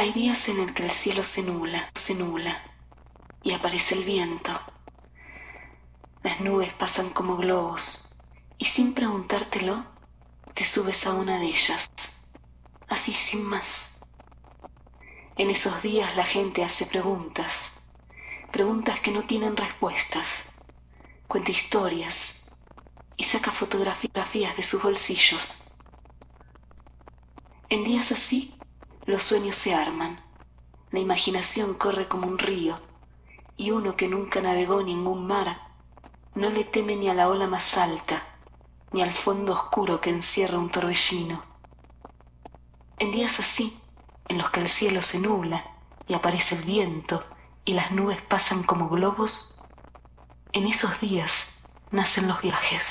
Hay días en el que el cielo se nula, se nula, y aparece el viento. Las nubes pasan como globos, y sin preguntártelo, te subes a una de ellas, así sin más. En esos días la gente hace preguntas, preguntas que no tienen respuestas, cuenta historias y saca fotografías de sus bolsillos. En días así, los sueños se arman, la imaginación corre como un río, y uno que nunca navegó ningún mar, no le teme ni a la ola más alta, ni al fondo oscuro que encierra un torbellino. En días así, en los que el cielo se nubla y aparece el viento y las nubes pasan como globos, en esos días nacen los viajes.